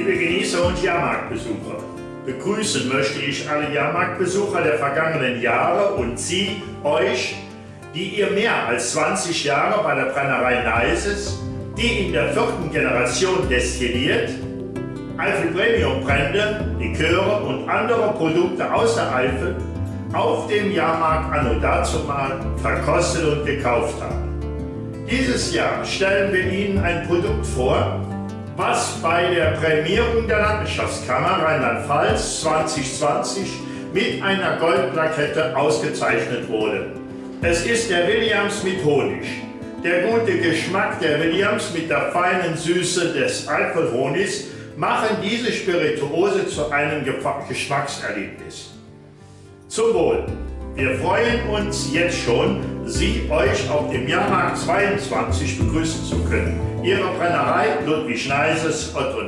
Leser und Jahrmarktbesucher. Begrüßen möchte ich alle Jahrmarktbesucher der vergangenen Jahre und Sie, euch, die ihr mehr als 20 Jahre bei der Brennerei Neises, die in der vierten Generation destilliert, Eifel Premium Brände, Liköre und andere Produkte aus der Eifel auf dem Jahrmarkt anno dazumal verkostet und gekauft haben. Dieses Jahr stellen wir Ihnen ein Produkt vor, was bei der Prämierung der Landwirtschaftskammer Rheinland-Pfalz 2020 mit einer Goldplakette ausgezeichnet wurde. Es ist der Williams mit Honig. Der gute Geschmack der Williams mit der feinen Süße des Alkoholhonigs machen diese Spirituose zu einem Geschmackserlebnis. Zum Wohl! Wir freuen uns jetzt schon, Sie euch auf dem Jahrmarkt 22 begrüßen zu können. Ihre Brennerei Ludwig Schneises, Otto